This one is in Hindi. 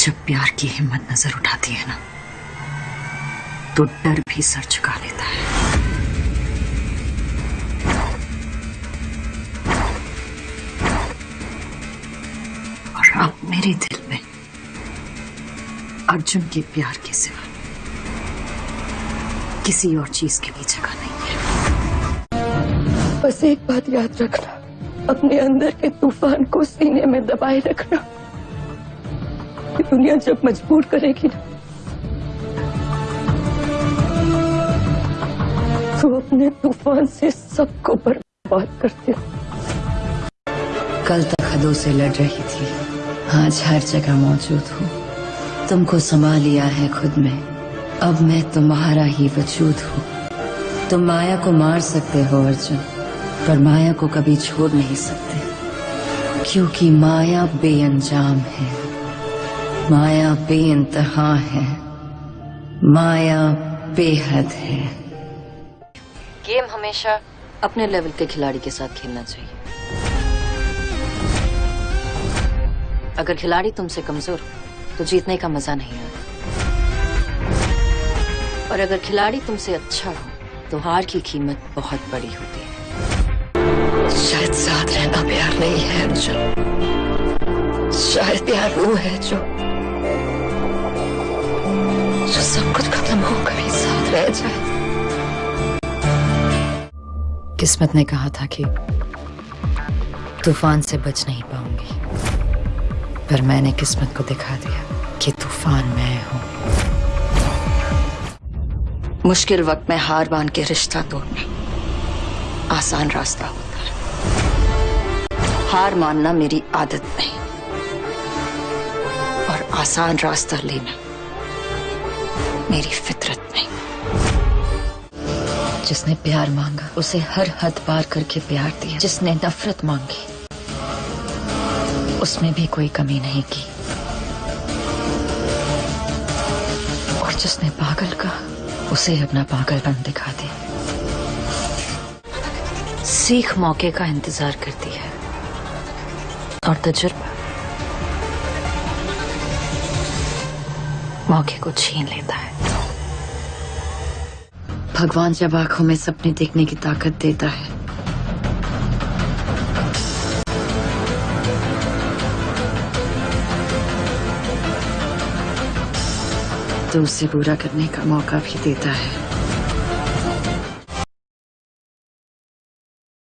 जब प्यार की हिम्मत नज़र उठाती है ना तो डर भी सर झुका लेता है। और अब मेरे दिल में अर्जुन के प्यार के सिवा किसी और चीज़ की भी जगह नहीं है। बस एक बात याद रखना, अपने अंदर के तूफ़ान को सीने में दबाए रखना। कि दुनिया जब मजबूर करेगी ना तो अपने तूफ़ान से सबको बर्बाद करते कल तक हदों से लड़ रही थी। आज हर जगह मौजूद हूँ। तुमको समा लिया है खुद में। अब मैं तुम्हारा ही वजूद हूँ। तुम माया को मार सकते हो, अर्जुन, पर माया को कभी छोड़ नहीं सकते। क्योंकि माया बेअंजाम है। माया बेइंतहा है। माया बेहद है। गेम हमेशा अपने लेवल के खिलाड़ी के साथ खेलना चाहिए। अगर खिलाड़ी तुमसे कमज़ोर तो जीतने का मज़ा नहीं आता। और अगर खिलाड़ी तुमसे अच्छा हो तो हार की कीमत बहुत बड़ी होती है। शायद साथ रहना प्यार नहीं है अर्जुन शायद प्यार वो है जो जो सब कुछ खत्म होकर ही साथ रह जाए किस्मत ने कहा था कि तूफ़ान से बच नहीं पाऊँगी पर मैंने किस्मत को दिखा दिया कि तूफ़ान मैं हूँ मुश्किल वक्त में हार मान के रिश्ता तोड़ना आसान रास्ता होता है हार मानना मेरी आदत नहीं और आसान रास्ता लेना मेरी फितरत नहीं। जिसने प्यार मांगा, उसे हर हद पार करके प्यार दिया। जिसने नफरत मांगी, उसमें भी कोई कमी नहीं की। और जिसने पागल कहा, उसे अपना पागलपन दिखा दे सीख मौके का इंतज़ार करती है। और तजुर्बा। मौके को छीन लेता है। भगवान जब आँखों में सपने देखने की ताकत देता है। तो उसे पूरा करने का मौका भी देता है।